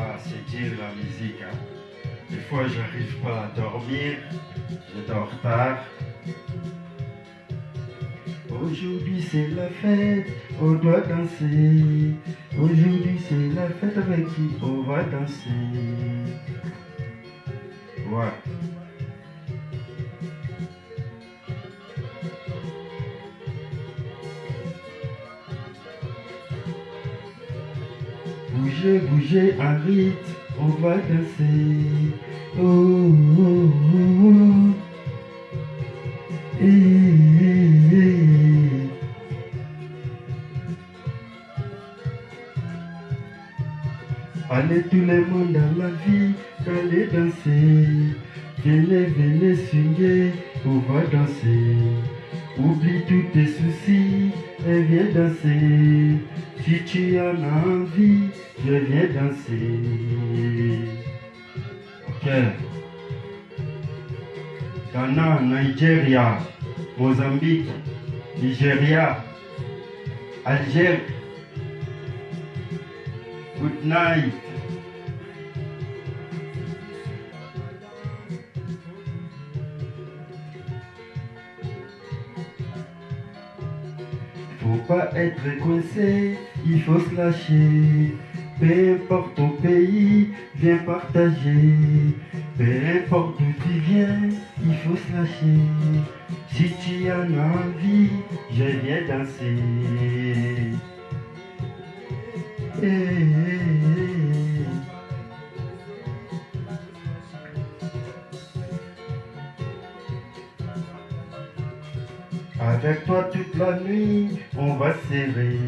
Ah, c'est dur la musique. Hein. Des fois, j'arrive pas à dormir. Je dors tard. Aujourd'hui, c'est la fête, on doit danser. Aujourd'hui, c'est la fête avec qui on va danser. Ouais. Bougez, bougez, arrête, on va danser. Oh, oh, oh, oh. Allez tout le monde dans la vie, allez danser. Venez, venez swinguer, on va danser. Oublie tous tes soucis et viens danser. Si tu en as envie, je viens danser. Ok. Ghana, Nigeria, Mozambique, Nigeria, Algérie. Good night. Faut pas être coincé, il faut se lâcher. Peu importe ton pays, viens partager. Peu importe d'où tu viens, il faut se lâcher. Si tu en as envie, je viens danser. Eh, eh, Avec toi toute la nuit, on va serrer.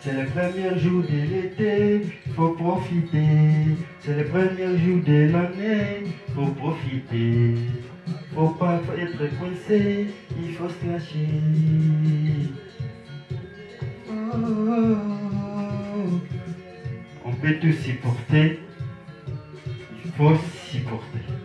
C'est le premier jour de l'été, faut profiter. C'est le premier jour de l'année, faut profiter. Faut pas être coincé, il faut se lâcher. On peut tout supporter, il faut supporter.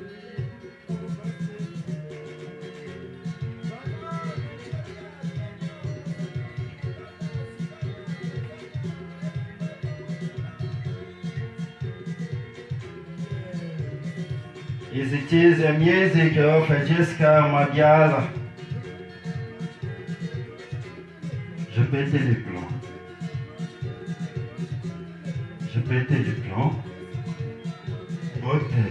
Je pétais les plombs. Je pétais les plombs. Beauté.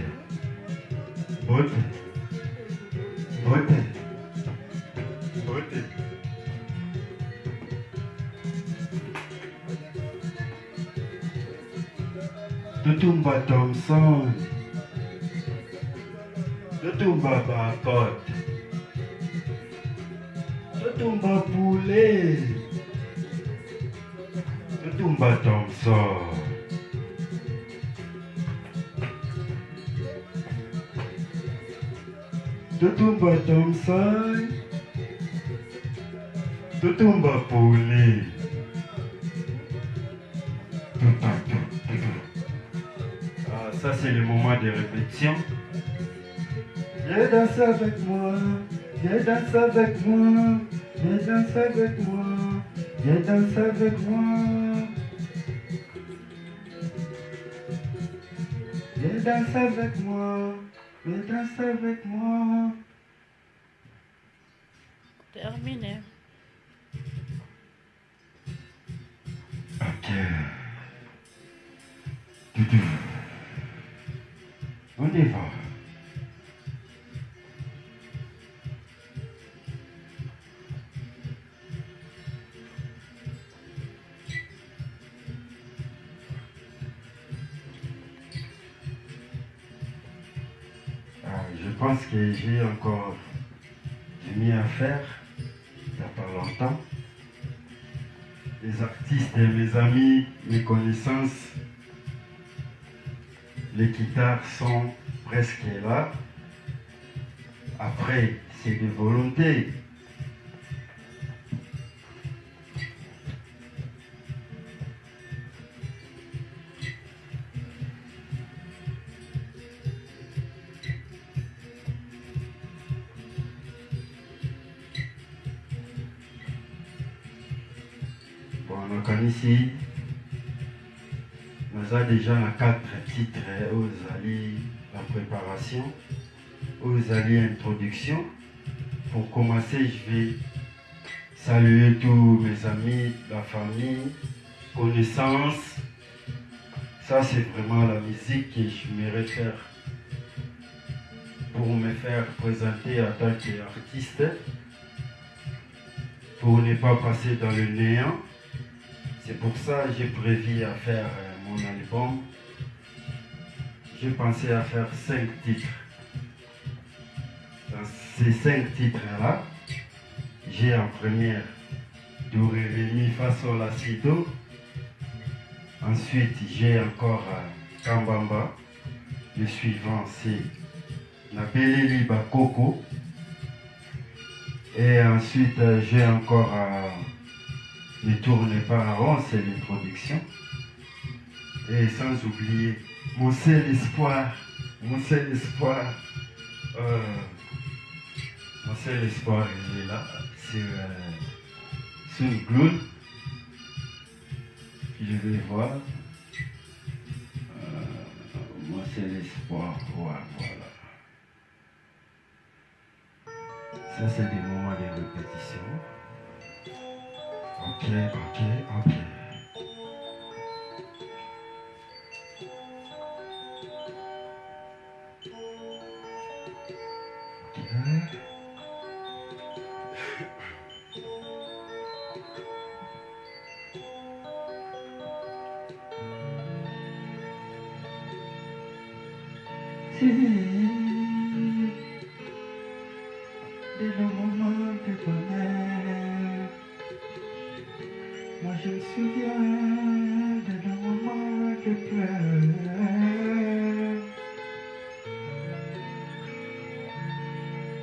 Beauté. Beauté. Beauté. Tutumba Thompson. Tutumba Bakot. Tutumba Poulet. Tutumba Thompson. Tutumba Thompson. Tutumba Poulet. Ah, ça c'est le moment de répétition. Viens danser avec moi, viens danser avec moi, viens danser avec moi, viens danser avec moi. Viens danser avec moi, viens danser avec moi. Terminé. Ok. On y va. Encore du mieux à faire. Il n'y longtemps. Les artistes, mes amis, mes connaissances, les guitares sont presque là. Après, c'est de volonté. Déjà na quatre titres oyo ezali la préparation. Oyo ezali introduction. Pour commencer je vais saluer tous mes amis la famille connaissances. Ça c'est vraiment la musique que je me faire pour me faire présenter en tant qu'artiste. Pour ne pas passer dans le néant. C'est pour ça que j'ai prévu à faire album. J'ai pensé à faire cinq titres. Dans ces cinq titres-là, j'ai en première Do Ré Ré Mi Fa La. Ensuite, j'ai encore euh, Kambamba. Le suivant, c'est Nabeleli Bakoko. Et ensuite, euh, j'ai encore euh, Ne tournez pas rond, c'est l'introduction. Et sans oublier mon seul espoir, mon seul espoir, euh, mon seul espoir, il est là, c'est euh, Gloon. Je vais voir. Euh, mon seul espoir, voilà. Ça, c'est des moments de répétition. Ok, ok. Ok.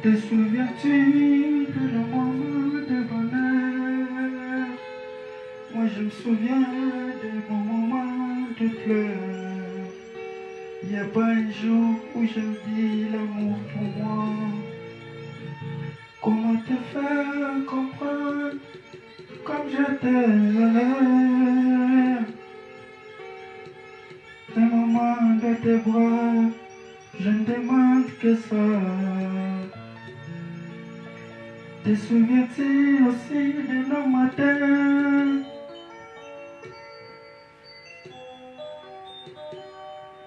Te souviens-tu de moments de bonheur Moi je me souviens de nos moments de pleurs. N'y a pas un jour où je me dis l'amour pour moi. Comment te faire comprendre comme je t'aime? Les moments de tes bras, je ne demande que ça. Te souviens-tu aussi de nos matins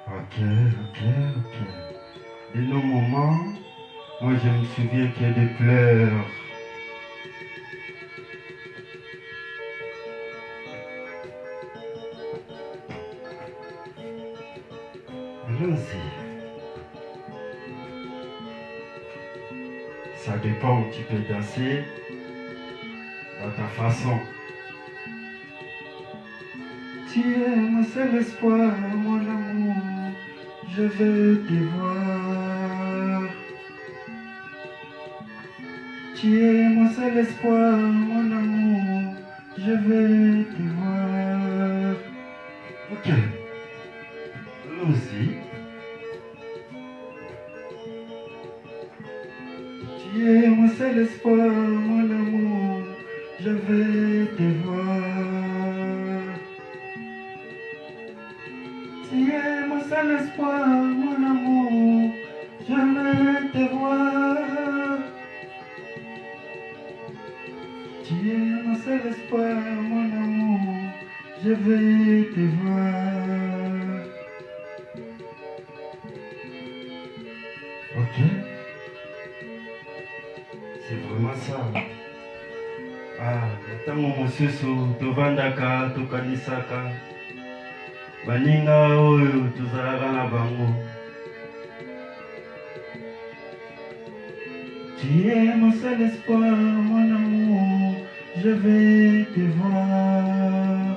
Ok, ok, ok. De nos moments, moi je me souviens qu'il y a des pleurs. Allons-y. Ça dépend où tu peux danser, dans ta façon. Tu es mon seul espoir, mon amour, je veux te voir. Tu es mon seul espoir, Ok C'est vraiment ça. Ah, ntango mosusu tovandaka tokanisaka baninga oyo tozalaka na bango Tu es mon seul espoir, mon amour, je vais te voir.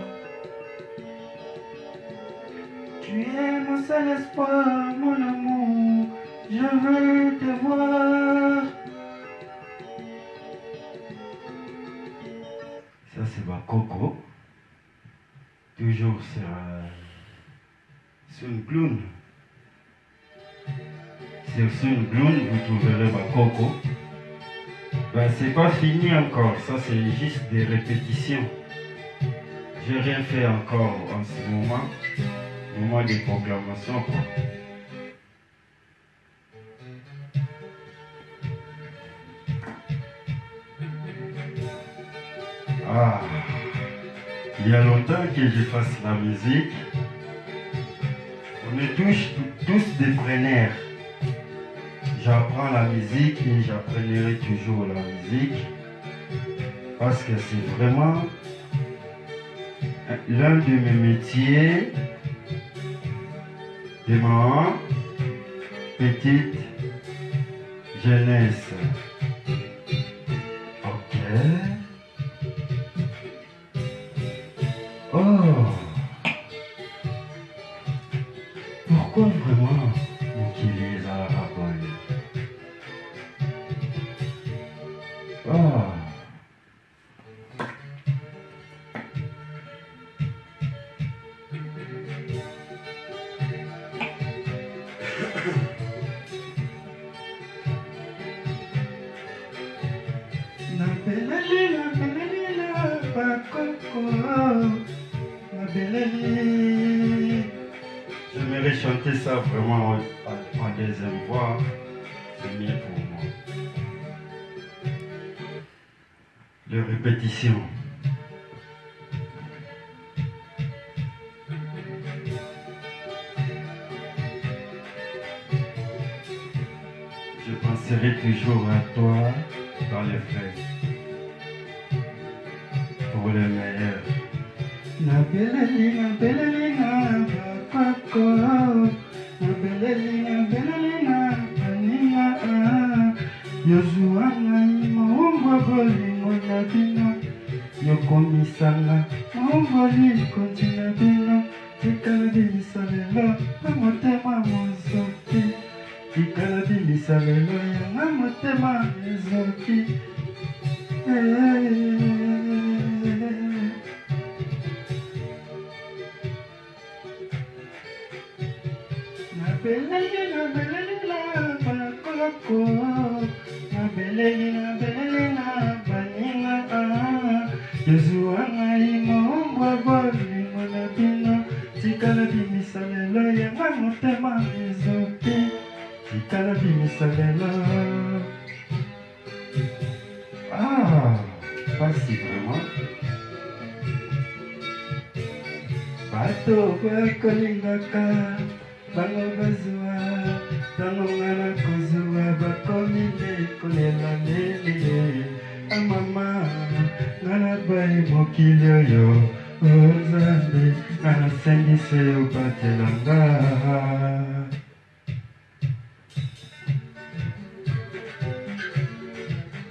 Tu es mon seul espoir, Ça c'est ma coco. Toujours sur, euh, sur une clown. Sur Gloon, vous trouverez ma coco. Ben, c'est pas fini encore, ça c'est juste des répétitions. J'ai rien fait encore en ce moment. moment des proclamations. Quoi. Il y a longtemps que je fasse la musique. On est tous, tous des preneurs. J'apprends la musique et j'apprendrai toujours la musique parce que c'est vraiment l'un de mes métiers de ma petite jeunesse. Chanter ça vraiment en, deuxième voix. C'est mieux pour moi. De répétition. Je penserai toujours à toi dans les fêtes. Pour le meilleur. Lelo na motema mozoki. Tikala bimisa lelo yanga motema ezoki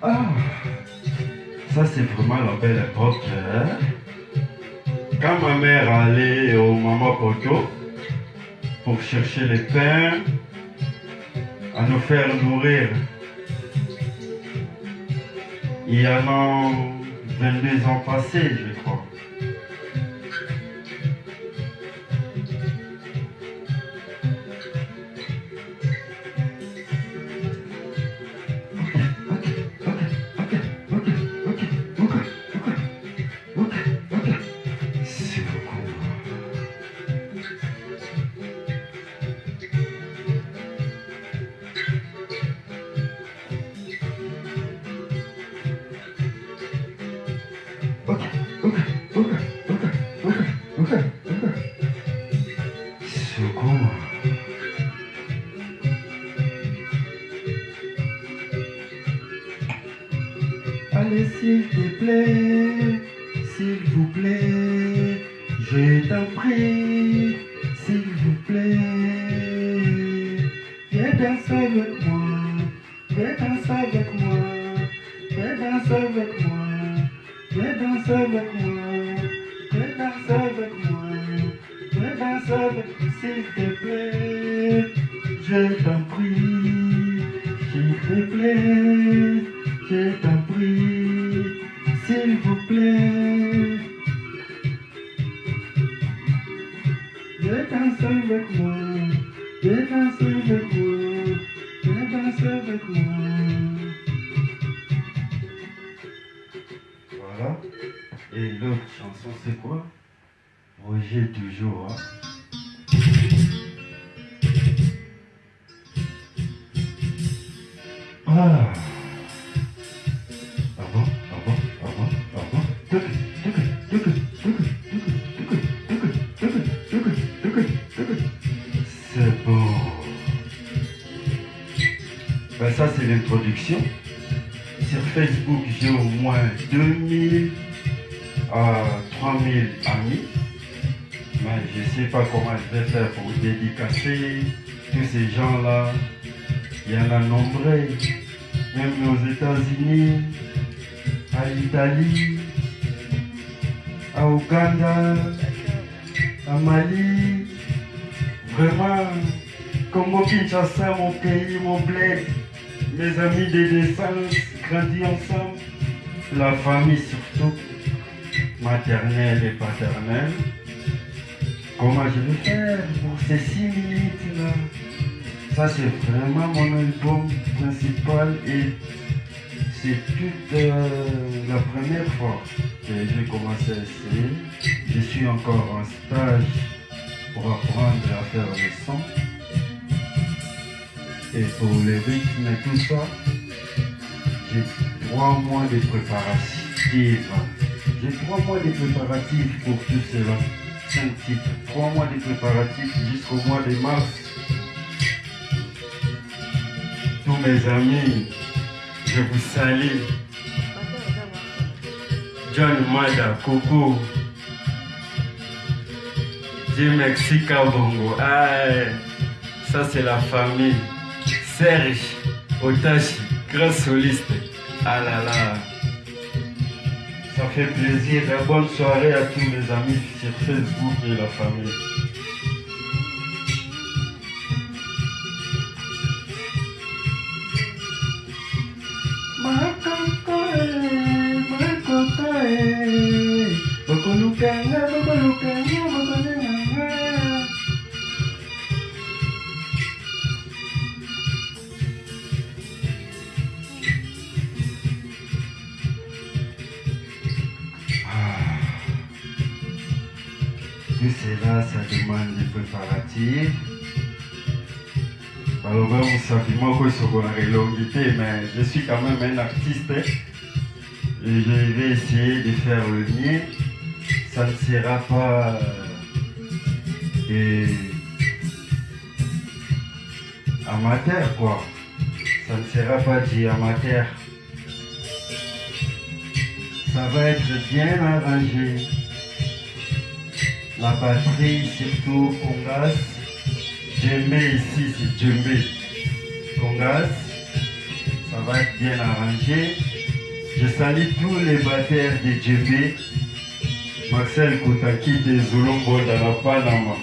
ah ça c'est vraiment la belle époque hein? quand ma mère allait au maman Poto pour chercher les pains à nous faire nourrir. Il y a 22 ans passés, je Allez, s'il te plaît, s'il vous plaît, je t'en prie, l'introduction. Sur Facebook, j'ai au moins 2000 à 3000 amis. Mais je sais pas comment je vais faire pour dédicacer tous ces gens-là. Il y en a nombreux, même aux États-Unis, à l'Italie, à Ouganda, à Mali. Vraiment, Congo Kinshasa, mon pays, mon bled, mes amis de naissance, grandis ensemble, la famille surtout, maternelle et paternelle. Comment je vais faire pour ces six minutes-là Ça, c'est vraiment mon album principal et c'est toute euh, la première fois que j'ai commencé à essayer. Je suis encore en stage pour apprendre à faire le son. Et pour les rythmes et tout ça, j'ai trois mois de préparatifs. J'ai trois mois de préparatifs pour tout cela. Trois mois de préparatifs jusqu'au mois de mars. Tous mes amis, je vous salue. John Mada, Coco. Dieu merci Kabongo. Ah, ça c'est la famille. Serge, Otachi, grand soliste. Ah là là. Ça fait plaisir. Et bonne soirée à tous mes amis sur Facebook et la famille. Bakolukanga, bakolukanga, bakolukanga. Vous savez, moi, je suis longuité, mais je suis quand même un artiste. hein. Et je vais essayer de faire le mien. Ça ne sera pas euh, des amateur, quoi. Ça ne sera pas du amateur. Ça va être bien arrangé. La batterie, surtout Congas. Djembe ici, c'est Djembe. Congas. Ça va être bien arrangé. Je salue tous les batteurs de Djembe. Marcel Koutaki de Zulumbo dans la Panama.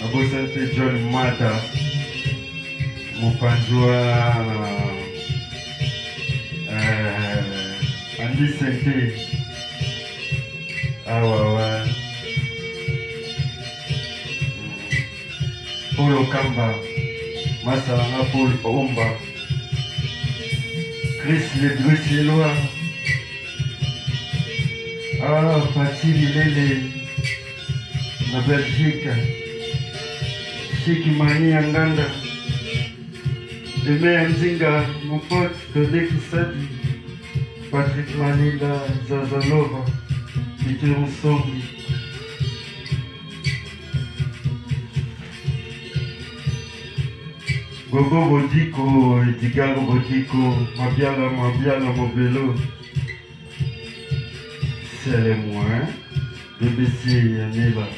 Nabosante John Mata. Mopanjwa. Euh, Andy Sente. Ah ouais, ouais. paul okamba masalanga paul omba chris le bruce leloir ah fati lilele na belgique siki mani ya nganda deme ya nzinga mopote todekisadi patrik manila zazalova peter nsongi Gogo Bodiko, Edigago Bodiko, Mabiala, Mabiala, Mobelo. Les moins. BBC, Yanela.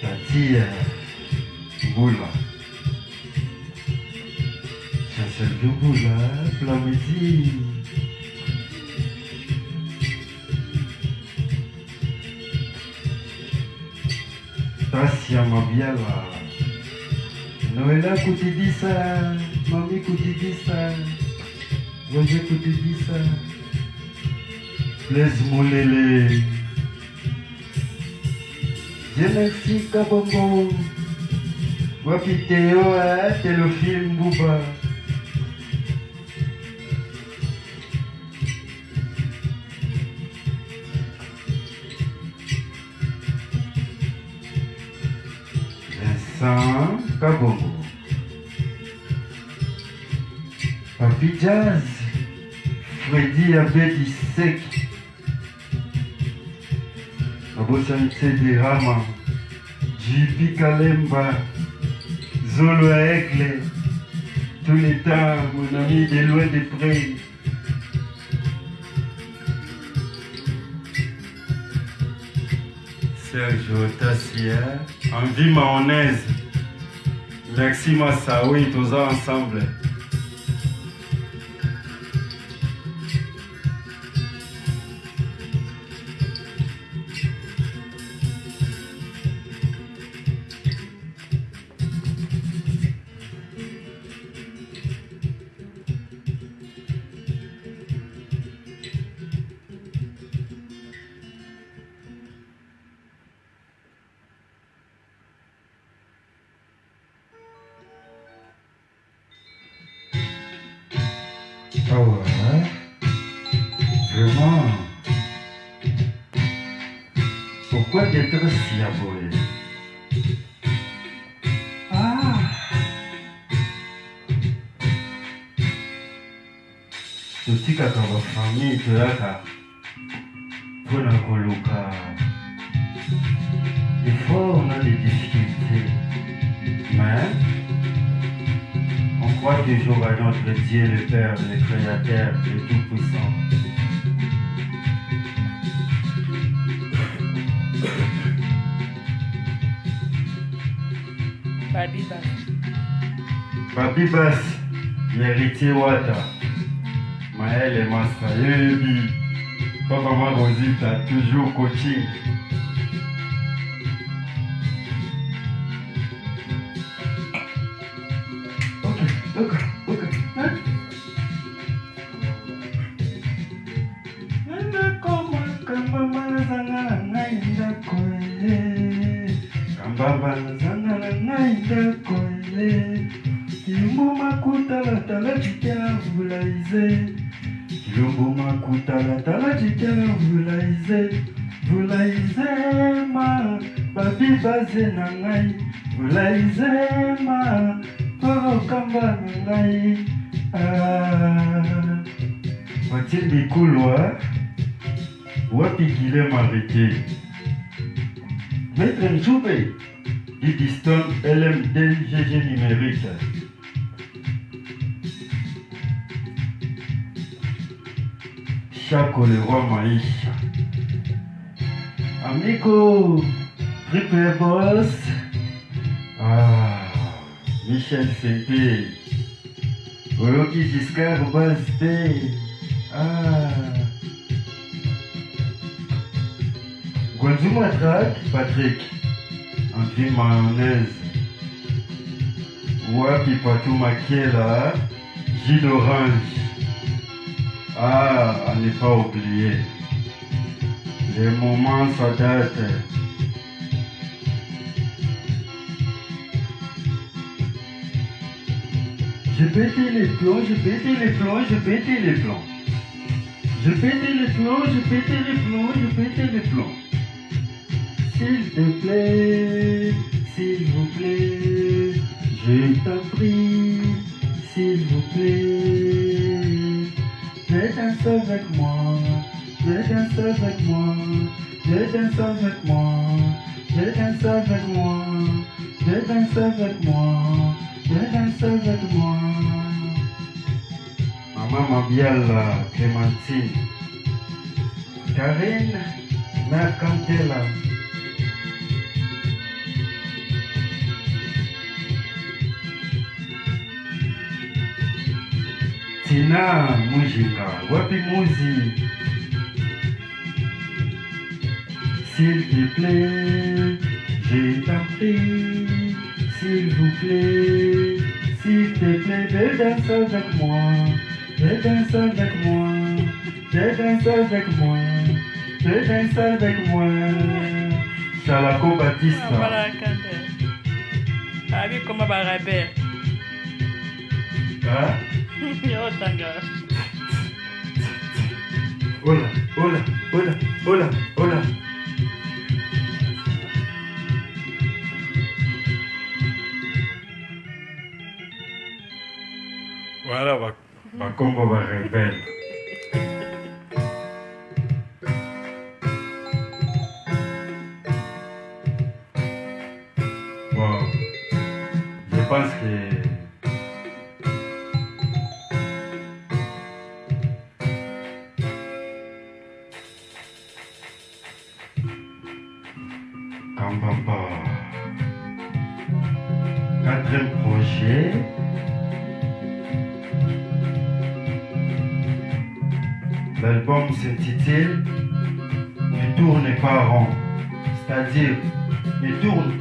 Tati, euh, Boula. Chancel de Boula, Plamedi. Tasia Mabiala. Noëlla Koutidissa, Mami Koutidissa, Roger Koutidissa, Blaise Molele. Dieu merci Kabongo. Wapi Théo, hein, t'es le Papi Jazz. Freddy Abedi Sek. Abosanse de Rama. JP Kalemba. Zolo Aigle, temps, mon ami, de loin de près. Sergio Tassia, en vie. Merci Massaoui, tous ensemble. Ah ouais Vraiment. Pourquoi d'être si abonné Ah! Totikaka bafamille toyaka mpona koluka des fois on a des difficultés mais on croit toujours à notre Dieu, le Père, le Créateur, le Tout-Puissant. Badiba. Babibas, héritier Wata, Maël et Massa, Yebi, Papa Marosita, toujours coaching. Ok, Guilhem arrêté Maître Njoube, Didiston LMD GG numérique. Chaco le roi Maïcha. Amigo, Triple Boss. Ah, Michel Sété. Oloki Giscard Basté. Ah. Guanzuma Track, Patrick. André Mayonnaise. Wapi Patou Makiela. Gilles d'Orange. Ah, à ne pas oublier. Les moments ça. Je pétais les plombs, je pétais les plombs, je pétais les plombs. Je pétais les plombs, je pétais les plombs, je pétais les plombs. S'il te plaît, s'il vous plaît, je t'en prie, s'il vous plaît. Viens danser avec moi, viens danser avec moi, viens danser avec moi, viens danser avec moi, viens danser avec moi, viens danser avec moi. Maman Mabiala, Clémentine, Karine, Mère Tina Mujinga, wapi Muzi S'il te plaît, je t'en prie, s'il vous plaît, s'il te plaît, viens danser avec moi, viens danser avec moi, viens danser avec moi, viens danser avec moi. Chalako Batista. Barakande. Abi koma barabe. Hein? Yo tanga. Hola, hola, hola, hola, hola. Voilà, va, va Congo va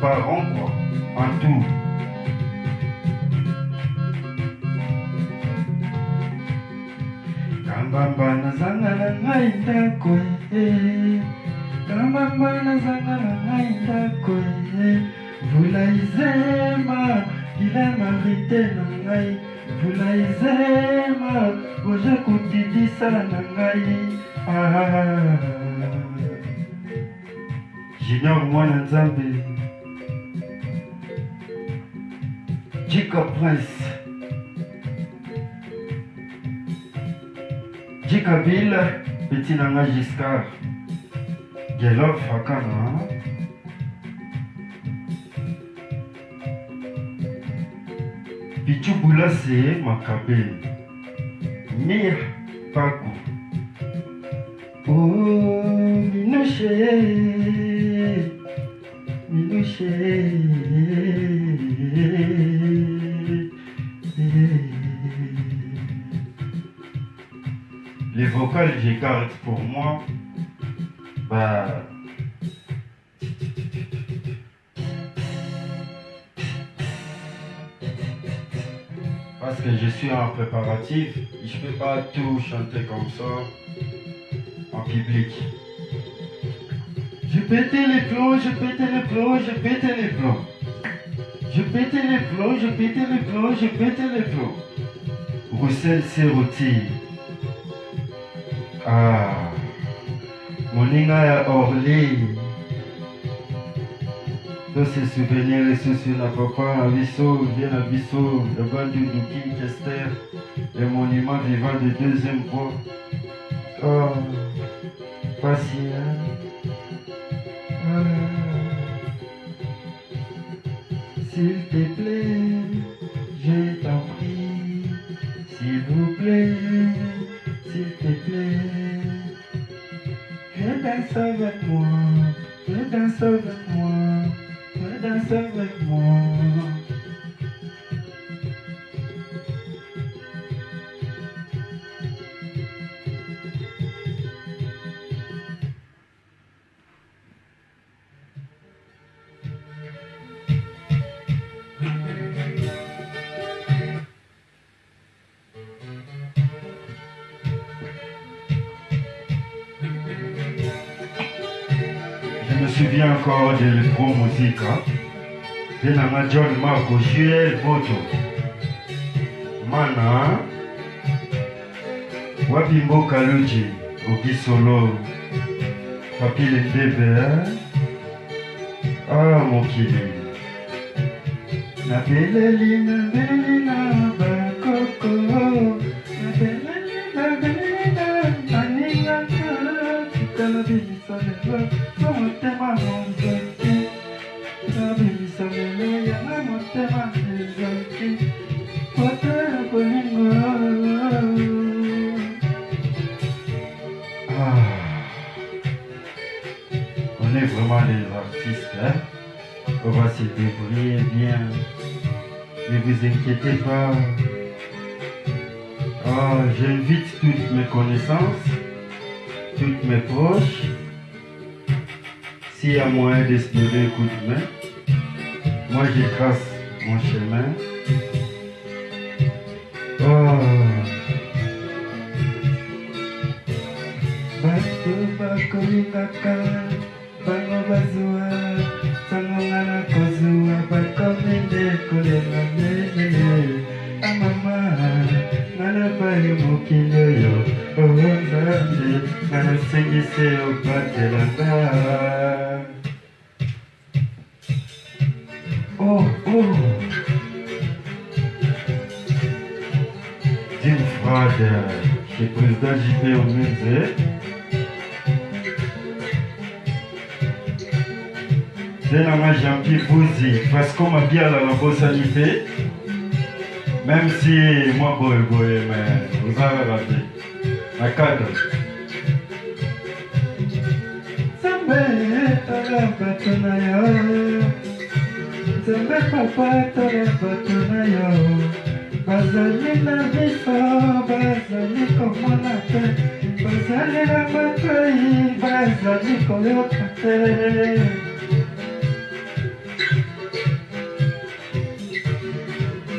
pas quoi, en tout. Kambamba nazanga na ngai ndako ye. Kambamba nazanga na ngai ndako ye. Vula izema bilema rite na ngai. Vula izema oza kotidisa na ngai. Ah. Junior mwana nzambe. Jacob Prince, Jacobville, Petit Nanga Giscard, Gelov Fakana, Pichou Boulassé Makabe, Mir Pakou, Oh Minouché, Minouché. Les vocales, je garde pour moi. Bah. Parce que je suis en préparatif, je peux pas tout chanter comme ça en public. Je pétais les plombs, je pétais les plombs, je pétais les plombs. Je pétais les plombs, je pétais les plombs, je pétais les plombs. Roussel Seroti. Ah. Moninga ya Orly. Tous ces souvenirs et soucis na papa na biso, biso, le bandu du King Kester, le monument vivant de deuxième voie. Oh. Ah. Danser avec moi, viens danser avec moi. gros mosika mpe nanga john marco juel moto mana. Wapi mboka luji okisolo. Papi lendebe a ah, mokili. Na beleli na nde vous inquiétez pas. Ah, J'invite toutes mes connaissances, toutes mes proches. S'il y a moyen de se donner un coup de main, moi je trace mon chemin. Oh oh Dear Father, chez président JP au musée. Nde nanga jean-pierre buzi fasco mabiala nabosani te même si mwa boyeboye mais oza kaka te na cadre Tumepa pata patuna yo Bazalina miso Bazaliko monate Bazalina matai Bazaliko yotate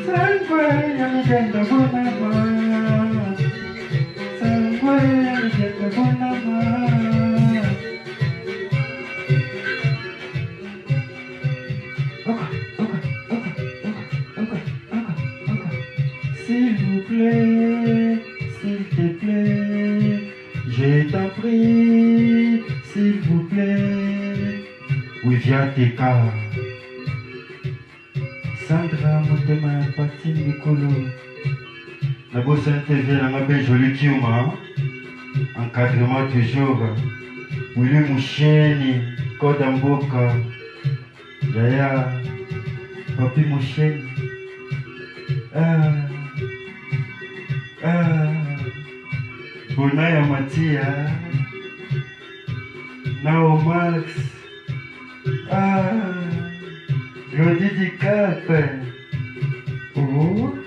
Sangwe yamigendo guna tv nanga mpe joli kiuma encadrement toujours wili musheni koda mboka yaya papi musheni ah, ah, bona ya matia nao max. Ah, Lodi di Cap. Oh.